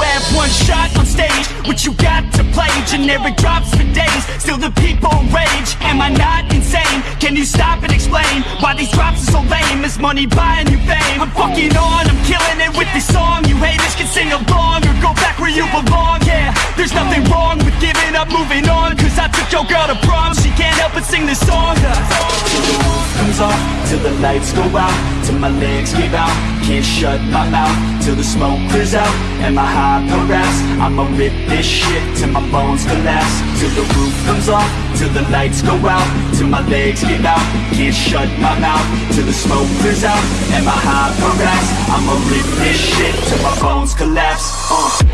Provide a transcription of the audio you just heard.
have one shot on stage What you got to play Generic drops for days. Still the people rage. Am I not insane? Can you stop and explain Why these drops are so lame? Is money buying you fame? I'm fucking on I'm killing it with this song. You haters can sing along Or go back where you belong. Yeah, there's nothing wrong with giving up Moving on. Cause I took your girl to prom. She can't help but sing this song. The comes off Till the lights go out Till my legs give out Can't shut my mouth Till the smoke clears out And my high harass. I'ma rip this shit Till my bones collapse Till the roof comes off Till the lights go out Till my legs give out. Can't shut my mouth Till the smoke clears out And my high harass. I'ma rip this shit Till my bones collapse uh.